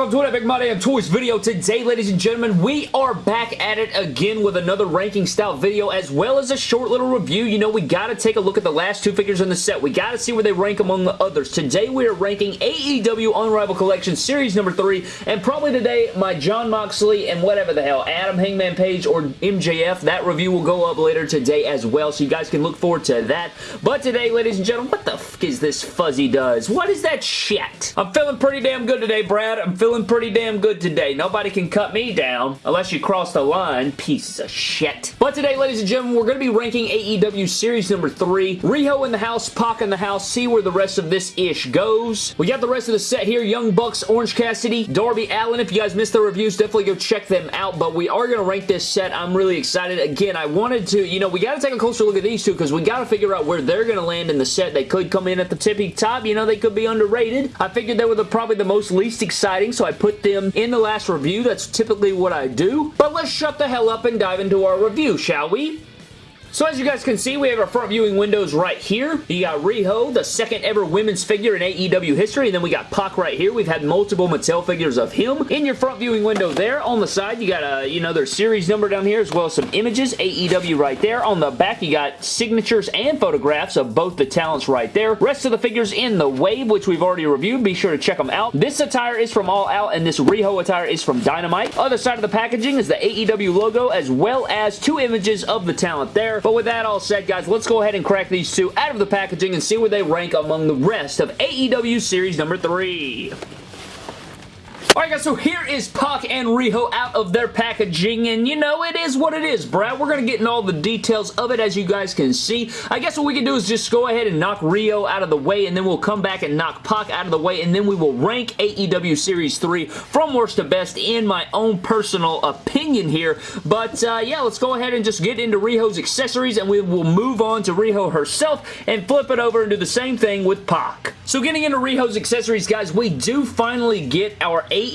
welcome to an Epic My Damn Toys video. Today, ladies and gentlemen, we are back at it again with another ranking style video as well as a short little review. You know, we gotta take a look at the last two figures in the set. We gotta see where they rank among the others. Today, we are ranking AEW Unrivaled Collection Series number 3, and probably today, my Jon Moxley and whatever the hell, Adam Hangman Page or MJF, that review will go up later today as well, so you guys can look forward to that. But today, ladies and gentlemen, what the is this fuzzy does? What is that shit? I'm feeling pretty damn good today, Brad. I'm feeling pretty damn good today. Nobody can cut me down unless you cross the line. piece of shit. But today, ladies and gentlemen, we're going to be ranking AEW Series number 3. Riho in the house, Pac in the house. See where the rest of this ish goes. We got the rest of the set here. Young Bucks, Orange Cassidy, Darby Allin. If you guys missed the reviews, definitely go check them out. But we are going to rank this set. I'm really excited. Again, I wanted to, you know, we got to take a closer look at these two because we got to figure out where they're going to land in the set. They could come in at the tippy top. You know, they could be underrated. I figured they were the, probably the most least exciting, so I put them in the last review. That's typically what I do. But let's shut the hell up and dive into our review, shall we? So as you guys can see, we have our front viewing windows right here. You got Riho, the second ever women's figure in AEW history, and then we got Pac right here. We've had multiple Mattel figures of him. In your front viewing window there, on the side, you got, a, you know, their series number down here, as well as some images, AEW right there. On the back, you got signatures and photographs of both the talents right there. Rest of the figures in the Wave, which we've already reviewed. Be sure to check them out. This attire is from All Out, and this Riho attire is from Dynamite. Other side of the packaging is the AEW logo, as well as two images of the talent there. But with that all said, guys, let's go ahead and crack these two out of the packaging and see where they rank among the rest of AEW Series number 3. Alright guys, so here is Pac and Riho out of their packaging, and you know, it is what it is, Brad. We're going to get in all the details of it as you guys can see. I guess what we can do is just go ahead and knock Riho out of the way, and then we'll come back and knock Pac out of the way, and then we will rank AEW Series 3 from worst to best in my own personal opinion here. But uh, yeah, let's go ahead and just get into Riho's accessories, and we will move on to Riho herself and flip it over and do the same thing with Pac. So getting into Riho's accessories, guys, we do finally get our AEW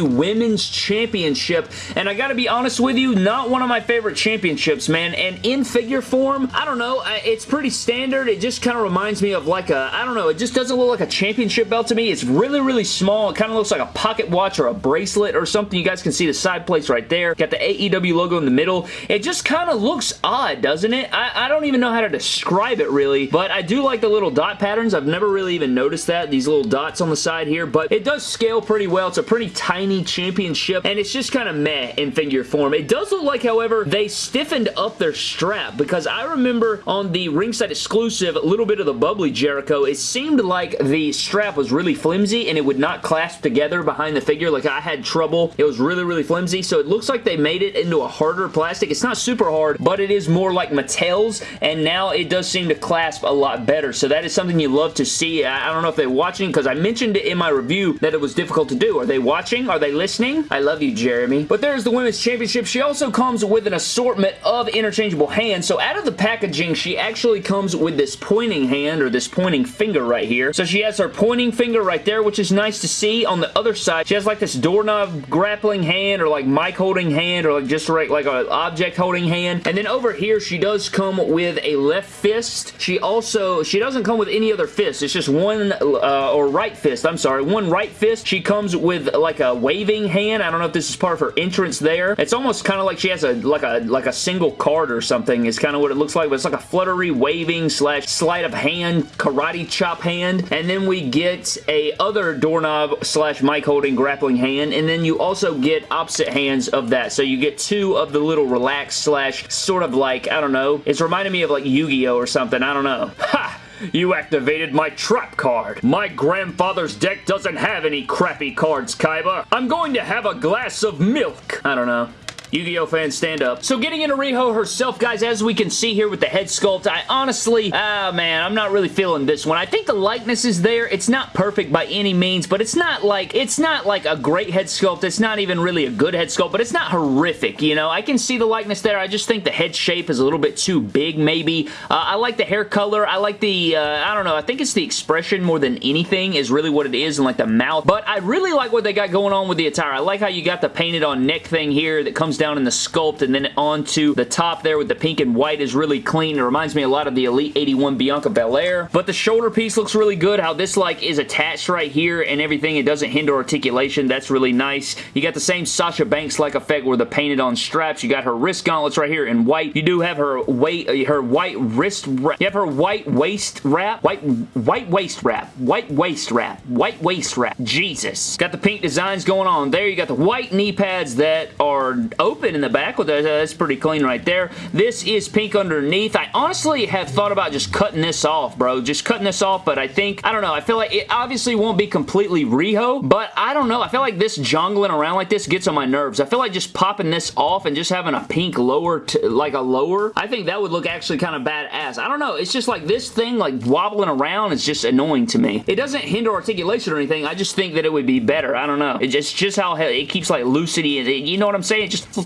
Women's Championship, and I gotta be honest with you, not one of my favorite championships, man, and in figure form, I don't know, it's pretty standard, it just kind of reminds me of like a, I don't know, it just doesn't look like a championship belt to me, it's really, really small, it kind of looks like a pocket watch or a bracelet or something, you guys can see the side plates right there, got the AEW logo in the middle, it just kind of looks odd, doesn't it? I, I don't even know how to describe it really, but I do like the little dot patterns, I've never really even noticed that, these little dots on the side here, but it does scale pretty well. It's a pretty tiny championship, and it's just kind of meh in figure form. It does look like, however, they stiffened up their strap, because I remember on the ringside exclusive, a little bit of the bubbly Jericho, it seemed like the strap was really flimsy, and it would not clasp together behind the figure. Like, I had trouble. It was really, really flimsy, so it looks like they made it into a harder plastic. It's not super hard, but it is more like Mattel's, and now it does seem to clasp a lot better, so that is something you love to see. I, I don't know if they're watching because I mentioned it in my review that it was difficult to do. Are they watching? Are they listening? I love you, Jeremy. But there's the Women's Championship. She also comes with an assortment of interchangeable hands. So out of the packaging, she actually comes with this pointing hand or this pointing finger right here. So she has her pointing finger right there, which is nice to see. On the other side, she has like this doorknob grappling hand or like mic holding hand or like just like, like an object holding hand. And then over here, she does come with a left fist. She also, she doesn't come with any other fist. It's just one uh, or right fist, I'm sorry, one right fist. She comes with like a waving hand. I don't know if this is part of her entrance there. It's almost kind of like she has a like a like a single card or something is kind of what it looks like, but it's like a fluttery waving slash sleight of hand karate chop hand. And then we get a other doorknob slash mic holding grappling hand. And then you also get opposite hands of that. So you get two of the little relaxed slash sort of like, I don't know, it's reminding me of like Yu-Gi-Oh! or something. I don't know. Ha! You activated my trap card. My grandfather's deck doesn't have any crappy cards, Kaiba. I'm going to have a glass of milk. I don't know. Yu-Gi-Oh! fans, stand up. So getting into Riho herself, guys, as we can see here with the head sculpt, I honestly, ah, man, I'm not really feeling this one. I think the likeness is there. It's not perfect by any means, but it's not like, it's not like a great head sculpt. It's not even really a good head sculpt, but it's not horrific, you know? I can see the likeness there. I just think the head shape is a little bit too big, maybe. Uh, I like the hair color. I like the, uh, I don't know, I think it's the expression more than anything is really what it is, and like the mouth, but I really like what they got going on with the attire. I like how you got the painted on neck thing here that comes down in the sculpt and then onto the top there with the pink and white is really clean. It reminds me a lot of the Elite 81 Bianca Belair. But the shoulder piece looks really good. How this like is attached right here and everything. It doesn't hinder articulation. That's really nice. You got the same Sasha Banks-like effect where the painted on straps. You got her wrist gauntlets right here in white. You do have her weight, uh, her white wrist wrap. You have her white waist wrap. White, white waist wrap. White waist wrap. White waist wrap. Jesus. Got the pink designs going on there. You got the white knee pads that are open in the back. With that. That's pretty clean right there. This is pink underneath. I honestly have thought about just cutting this off, bro. Just cutting this off, but I think, I don't know. I feel like it obviously won't be completely Riho, but I don't know. I feel like this jongling around like this gets on my nerves. I feel like just popping this off and just having a pink lower, like a lower, I think that would look actually kind of badass. I don't know. It's just like this thing like wobbling around is just annoying to me. It doesn't hinder articulation or anything. I just think that it would be better. I don't know. It's just, just how it keeps like lucidity. You know what I'm saying? It just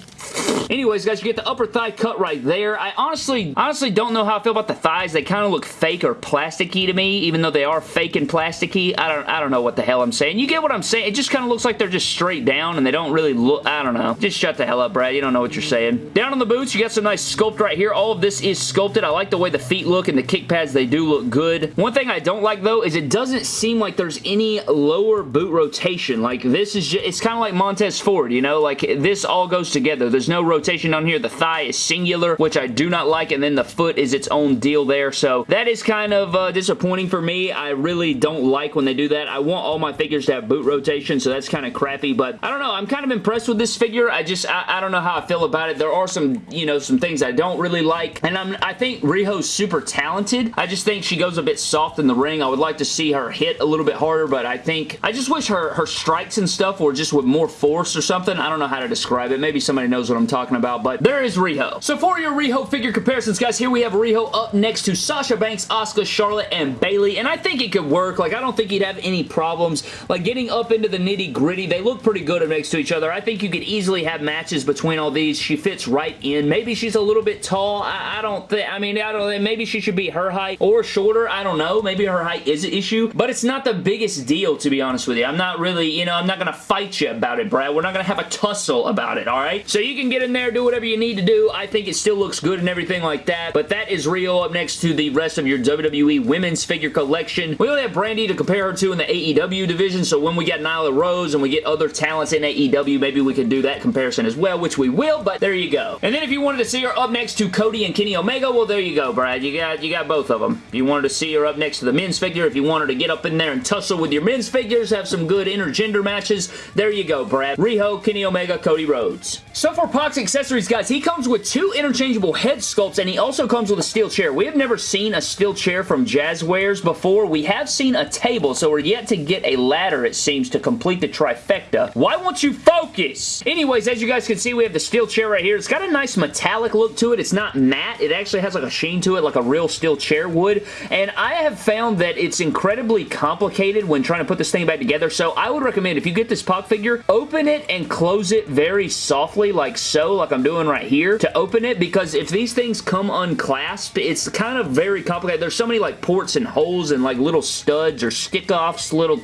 Anyways, guys, you get the upper thigh cut right there. I honestly, honestly don't know how I feel about the thighs. They kind of look fake or plasticky to me, even though they are fake and plasticky. I don't, I don't know what the hell I'm saying. You get what I'm saying? It just kind of looks like they're just straight down and they don't really look, I don't know. Just shut the hell up, Brad. You don't know what you're saying. Down on the boots, you got some nice sculpt right here. All of this is sculpted. I like the way the feet look and the kick pads, they do look good. One thing I don't like, though, is it doesn't seem like there's any lower boot rotation. Like, this is just, it's kind of like Montez Ford, you know? Like, this all goes together. There's no rotation on here. The thigh is singular, which I do not like, and then the foot is its own deal there, so that is kind of uh, disappointing for me. I really don't like when they do that. I want all my figures to have boot rotation, so that's kind of crappy, but I don't know. I'm kind of impressed with this figure. I just, I, I don't know how I feel about it. There are some, you know, some things I don't really like, and I'm, I think Riho's super talented. I just think she goes a bit soft in the ring. I would like to see her hit a little bit harder, but I think, I just wish her, her strikes and stuff were just with more force or something. I don't know how to describe it. Maybe somebody knows what I'm talking about, but there is Riho. So for your Riho figure comparisons, guys, here we have Riho up next to Sasha Banks, Asuka, Charlotte, and Bayley, and I think it could work. Like, I don't think he'd have any problems. Like, getting up into the nitty-gritty, they look pretty good next to each other. I think you could easily have matches between all these. She fits right in. Maybe she's a little bit tall. I, I don't think, I mean, I don't. Maybe she should be her height or shorter. I don't know. Maybe her height is an issue, but it's not the biggest deal, to be honest with you. I'm not really, you know, I'm not going to fight you about it, Brad. We're not going to have a tussle about it, all right? So you can get in there, do whatever you need to do. I think it still looks good and everything like that, but that is Riho up next to the rest of your WWE women's figure collection. We only have Brandi to compare her to in the AEW division, so when we get Nyla Rose and we get other talents in AEW, maybe we can do that comparison as well, which we will, but there you go. And then if you wanted to see her up next to Cody and Kenny Omega, well, there you go, Brad. You got, you got both of them. If you wanted to see her up next to the men's figure, if you wanted to get up in there and tussle with your men's figures, have some good intergender matches, there you go, Brad. Riho, Kenny Omega, Cody Rhodes. So for Pac's accessories, guys, he comes with two interchangeable head sculpts, and he also comes with a steel chair. We have never seen a steel chair from Jazwares before. We have seen a table, so we're yet to get a ladder, it seems, to complete the trifecta. Why won't you focus? Anyways, as you guys can see, we have the steel chair right here. It's got a nice metallic look to it. It's not matte. It actually has like a sheen to it, like a real steel chair would, and I have found that it's incredibly complicated when trying to put this thing back together, so I would recommend if you get this Pac figure, open it and close it very softly, like so, like I'm doing right here, to open it, because if these things come unclasped, it's kind of very complicated. There's so many like ports and holes and like little studs or stick-offs, little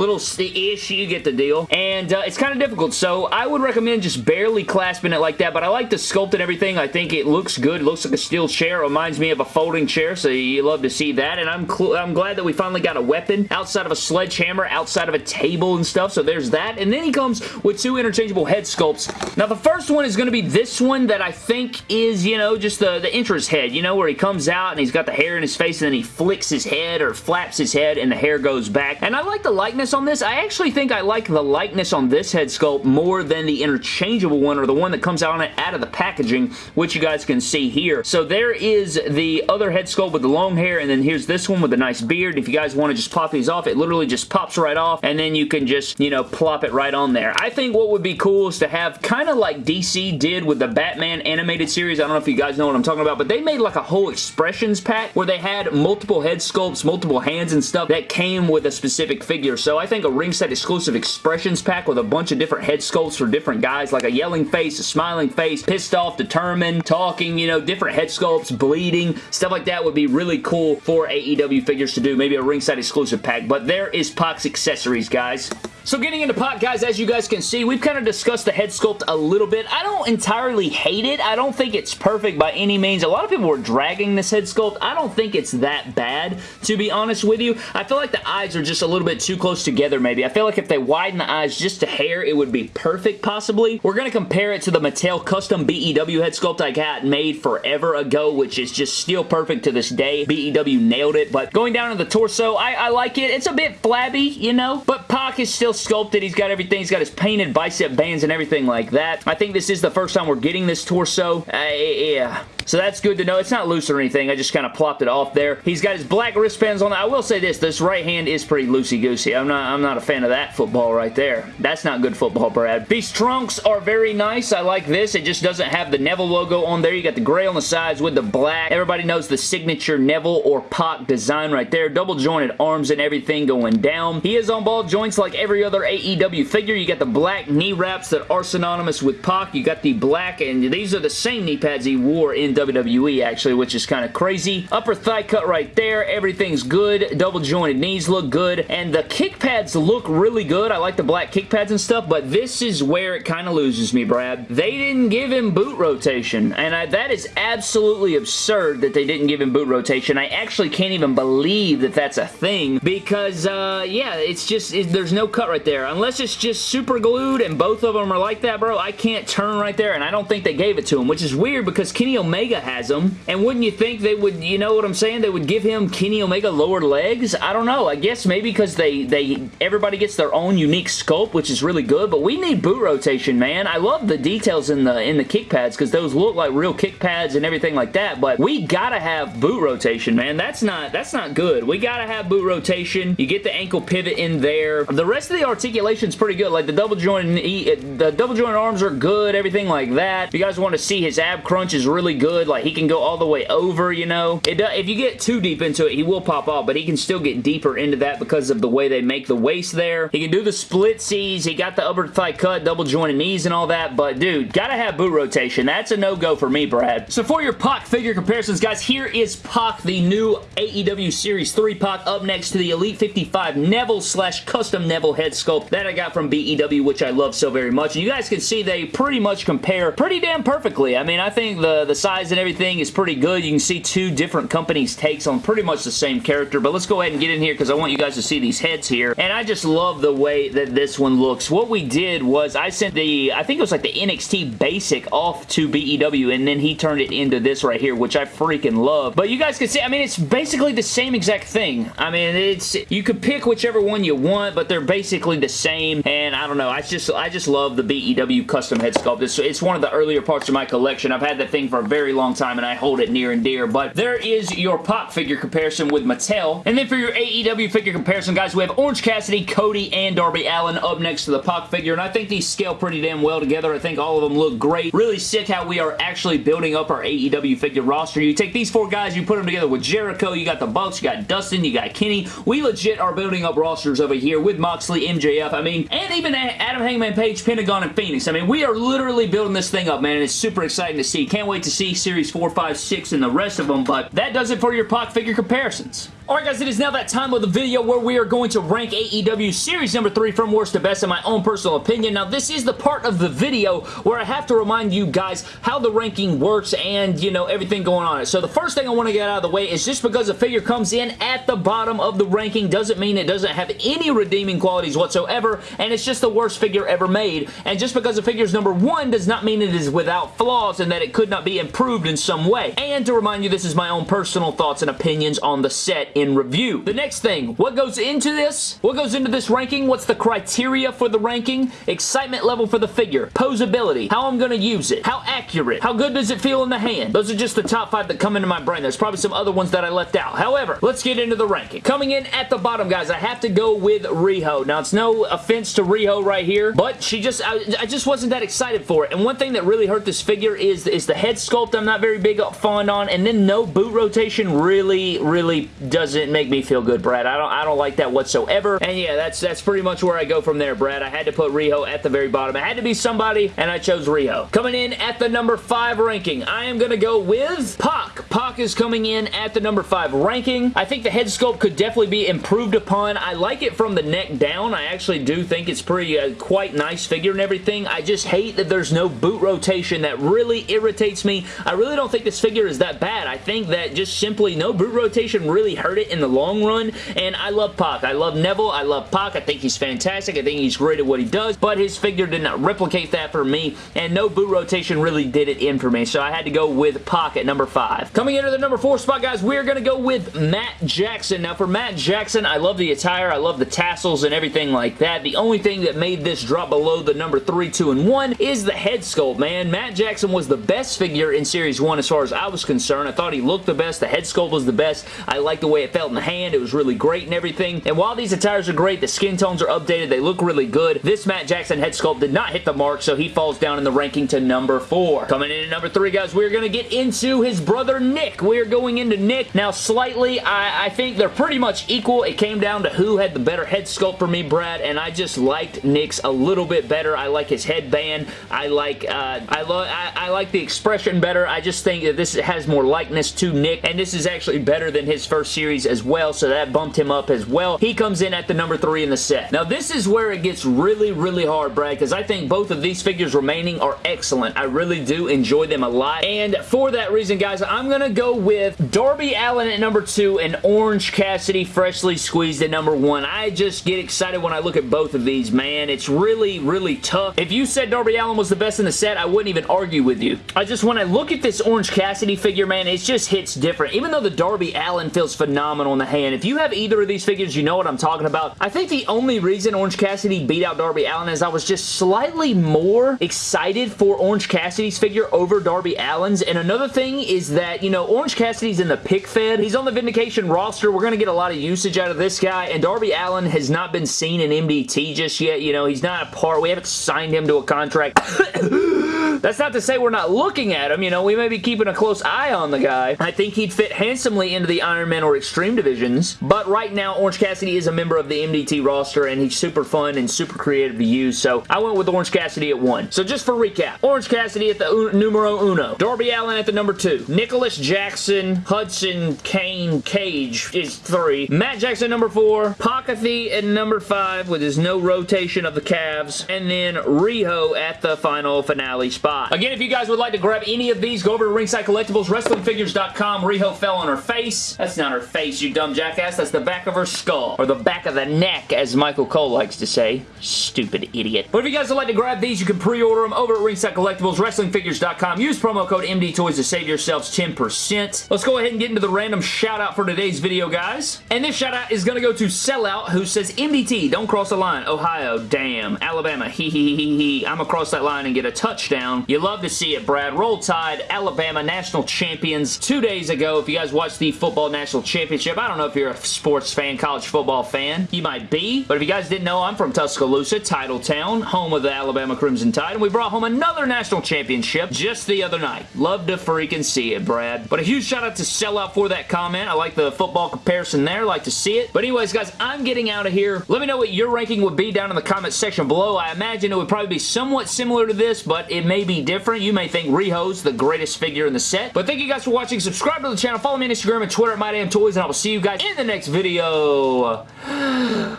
little ish, you get the deal. And uh, it's kind of difficult, so I would recommend just barely clasping it like that, but I like the sculpt and everything. I think it looks good. It looks like a steel chair. It reminds me of a folding chair, so you love to see that, and I'm, I'm glad that we finally got a weapon outside of a sledgehammer, outside of a table and stuff, so there's that. And then he comes with two interchangeable head sculpts. Now, the first one is going to be this one that I think is, you know, just the, the entrance head, you know, where he comes out and he's got the hair in his face and then he flicks his head or flaps his head and the hair goes back. And I like the likeness on this. I actually think I like the likeness on this head sculpt more than the interchangeable one or the one that comes out on it out of the packaging, which you guys can see here. So there is the other head sculpt with the long hair, and then here's this one with the nice beard. If you guys want to just pop these off, it literally just pops right off, and then you can just, you know, plop it right on there. I think what would be cool is to have kind of like DC did with the Batman animated series. I don't know if you guys know what I'm talking about, but they made like a whole expressions pack where they had multiple head sculpts, multiple hands and stuff that came with a specific figure. So I think a ringside exclusive expressions pack with a bunch of different head sculpts for different guys, like a yelling face, a smiling face, pissed off, determined, talking, you know, different head sculpts, bleeding, stuff like that would be really cool for AEW figures to do. Maybe a ringside exclusive pack, but there is Pac's accessories, guys. So getting into Pac, guys, as you guys can see, we've kind of discussed the head sculpt a little bit. I don't entirely hate it. I don't think it's perfect by any means. A lot of people were dragging this head sculpt. I don't think it's that bad, to be honest with you. I feel like the eyes are just a little bit too close together, maybe. I feel like if they widen the eyes just a hair, it would be perfect, possibly. We're going to compare it to the Mattel custom BEW head sculpt I got made forever ago, which is just still perfect to this day. BEW nailed it, but going down to the torso, I, I like it. It's a bit flabby, you know, but Pac is still sculpted. He's got everything. He's got his painted bicep bands and everything like that. I think this is the first time we're getting this torso. Uh, yeah. So that's good to know. It's not loose or anything. I just kind of plopped it off there. He's got his black wristbands on. I will say this. This right hand is pretty loosey-goosey. I'm not, I'm not a fan of that football right there. That's not good football, Brad. These trunks are very nice. I like this. It just doesn't have the Neville logo on there. You got the gray on the sides with the black. Everybody knows the signature Neville or Pac design right there. Double jointed arms and everything going down. He is on ball joints like every other AEW figure. You got the black knee wraps that are synonymous with Pac. You got the black, and these are the same knee pads he wore in WWE actually, which is kind of crazy. Upper thigh cut right there. Everything's good. Double jointed knees look good. And the kick pads look really good. I like the black kick pads and stuff, but this is where it kind of loses me, Brad. They didn't give him boot rotation, and I, that is absolutely absurd that they didn't give him boot rotation. I actually can't even believe that that's a thing because, uh, yeah, it's just, it, there's no cut right there. Unless it's just super glued and both of them are like that, bro, I can't turn right there, and I don't think they gave it to him, which is weird because Kenny Omega Omega has them. And wouldn't you think they would, you know what I'm saying? They would give him Kenny Omega lower legs? I don't know. I guess maybe because they, they everybody gets their own unique sculpt, which is really good. But we need boot rotation, man. I love the details in the in the kick pads because those look like real kick pads and everything like that. But we gotta have boot rotation, man. That's not that's not good. We gotta have boot rotation. You get the ankle pivot in there. The rest of the articulation is pretty good. Like the double joint, the double joint arms are good. Everything like that. If you guys want to see his ab crunch is really good good. Like, he can go all the way over, you know. It does, if you get too deep into it, he will pop off, but he can still get deeper into that because of the way they make the waist there. He can do the split C's. He got the upper thigh cut, double jointed knees and all that, but dude, gotta have boot rotation. That's a no-go for me, Brad. So for your Pac figure comparisons, guys, here is Pac, the new AEW Series 3 Pac, up next to the Elite 55 Neville slash custom Neville head sculpt that I got from BEW, which I love so very much. And you guys can see they pretty much compare pretty damn perfectly. I mean, I think the, the size and everything is pretty good. You can see two different companies' takes on pretty much the same character, but let's go ahead and get in here because I want you guys to see these heads here, and I just love the way that this one looks. What we did was I sent the, I think it was like the NXT Basic off to BEW, and then he turned it into this right here, which I freaking love. But you guys can see, I mean, it's basically the same exact thing. I mean, it's, you could pick whichever one you want, but they're basically the same, and I don't know, I just, I just love the BEW custom head sculpt. It's, it's one of the earlier parts of my collection. I've had that thing for a very long time and I hold it near and dear. But there is your Pac figure comparison with Mattel. And then for your AEW figure comparison, guys, we have Orange Cassidy, Cody, and Darby Allin up next to the Pac figure. And I think these scale pretty damn well together. I think all of them look great. Really sick how we are actually building up our AEW figure roster. You take these four guys, you put them together with Jericho, you got the Bucks, you got Dustin, you got Kenny. We legit are building up rosters over here with Moxley, MJF, I mean, and even Adam Hangman Page, Pentagon, and Fenix. I mean, we are literally building this thing up, man, and it's super exciting to see. Can't wait to see Series 4, 5, 6, and the rest of them, but that does it for your Pac figure comparisons. Alright guys, it is now that time of the video where we are going to rank AEW Series number 3 from worst to best in my own personal opinion. Now this is the part of the video where I have to remind you guys how the ranking works and, you know, everything going on. So the first thing I want to get out of the way is just because a figure comes in at the bottom of the ranking doesn't mean it doesn't have any redeeming qualities whatsoever and it's just the worst figure ever made. And just because a figure is number 1 does not mean it is without flaws and that it could not be improved in some way. And to remind you, this is my own personal thoughts and opinions on the set in review. The next thing, what goes into this? What goes into this ranking? What's the criteria for the ranking? Excitement level for the figure. Posability. How I'm going to use it. How accurate. How good does it feel in the hand? Those are just the top five that come into my brain. There's probably some other ones that I left out. However, let's get into the ranking. Coming in at the bottom, guys, I have to go with Riho. Now, it's no offense to Riho right here, but she just, I, I just wasn't that excited for it. And one thing that really hurt this figure is, is the head sculpt I'm not very big fond on, and then no boot rotation really, really does doesn't make me feel good, Brad. I don't I don't like that whatsoever. And yeah, that's that's pretty much where I go from there, Brad. I had to put Riho at the very bottom. It had to be somebody, and I chose Riho. Coming in at the number 5 ranking, I am going to go with Pac. Pac is coming in at the number 5 ranking. I think the head sculpt could definitely be improved upon. I like it from the neck down. I actually do think it's pretty uh, quite nice figure and everything. I just hate that there's no boot rotation. That really irritates me. I really don't think this figure is that bad. I think that just simply no boot rotation really hurt it in the long run, and I love Pac. I love Neville. I love Pac. I think he's fantastic. I think he's great at what he does, but his figure did not replicate that for me, and no boot rotation really did it in for me, so I had to go with Pac at number 5. Coming into the number 4 spot, guys, we're going to go with Matt Jackson. Now, for Matt Jackson, I love the attire. I love the tassels and everything like that. The only thing that made this drop below the number 3, 2, and 1 is the head sculpt, man. Matt Jackson was the best figure in Series 1 as far as I was concerned. I thought he looked the best. The head sculpt was the best. I like the way it felt in the hand. It was really great and everything. And while these attires are great, the skin tones are updated. They look really good. This Matt Jackson head sculpt did not hit the mark, so he falls down in the ranking to number 4. Coming in at number 3, guys, we're going to get into his brother Nick. We're going into Nick. Now, slightly, I, I think they're pretty much equal. It came down to who had the better head sculpt for me, Brad, and I just liked Nick's a little bit better. I like his headband. I like uh, I, I, I like the expression better. I just think that this has more likeness to Nick, and this is actually better than his first series as well, so that bumped him up as well. He comes in at the number 3 in the set. Now, this is where it gets really, really hard, Brad, because I think both of these figures remaining are excellent. I really do enjoy them a lot, and for that reason, guys, I'm going to go with Darby Allin at number 2 and Orange Cassidy freshly squeezed at number 1. I just get excited when I look at both of these, man. It's really, really tough. If you said Darby Allin was the best in the set, I wouldn't even argue with you. I just, when I look at this Orange Cassidy figure, man, it just hits different. Even though the Darby Allin feels phenomenal in the hand, if you have either of these figures, you know what I'm talking about. I think the only reason Orange Cassidy beat out Darby Allin is I was just slightly more excited for Orange Cassidy's figure over Darby Allin's. And another thing is that, you know, Orange Cassidy's in the pick fed. He's on the Vindication roster. We're going to get a lot of usage out of this guy. And Darby Allin has not been seen in MDT just yet. You know, he's not a part. We haven't signed him to a contract. That's not to say we're not looking at him. You know, we may be keeping a close eye on the guy. I think he'd fit handsomely into the Iron Man or Extreme divisions. But right now, Orange Cassidy is a member of the MDT roster, and he's super fun and super creative to use. So I went with Orange Cassidy at one. So just for recap, Orange Cassidy at the un numero uno. Darby Allin at the number two. Nicholas Jackson, Hudson, Kane, Cage is three. Matt Jackson number four. Pakathy at number five with his no rotation of the calves. And then Riho at the final finale spot. Again, if you guys would like to grab any of these, go over to Ringside Collectibles, WrestlingFigures.com. Riho fell on her face. That's not her face, you dumb jackass. That's the back of her skull. Or the back of the neck, as Michael Cole likes to say. Stupid idiot. But if you guys would like to grab these, you can pre-order them over at Ringside Collectibles, WrestlingFigures.com. Use promo code MDTOYS to save yourselves 10%. Let's go ahead and get into the random shout out for today's video, guys. And this shout out is going to go to Sellout, who says, MDT, don't cross the line. Ohio, damn. Alabama, hee hee hee hee. I'm going to cross that line and get a touchdown. You love to see it, Brad. Roll Tide, Alabama national champions two days ago. If you guys watched the football national championship, I don't know if you're a sports fan, college football fan. You might be, but if you guys didn't know, I'm from Tuscaloosa, Titletown, home of the Alabama Crimson Tide, and we brought home another national championship just the other night. Love to freaking see it, Brad. But a huge shout out to Sellout for that comment. I like the football comparison there. like to see it. But anyways, guys, I'm getting out of here. Let me know what your ranking would be down in the comment section below. I imagine it would probably be somewhat similar to this, but it may be different. You may think Riho's the greatest figure in the set. But thank you guys for watching. Subscribe to the channel. Follow me on Instagram and Twitter at MyDamnToys, and I will see you guys in the next video.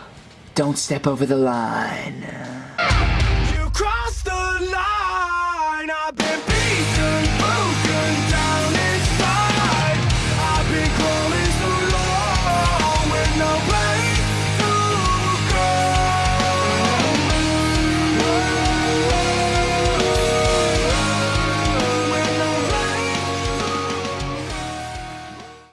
Don't step over the line.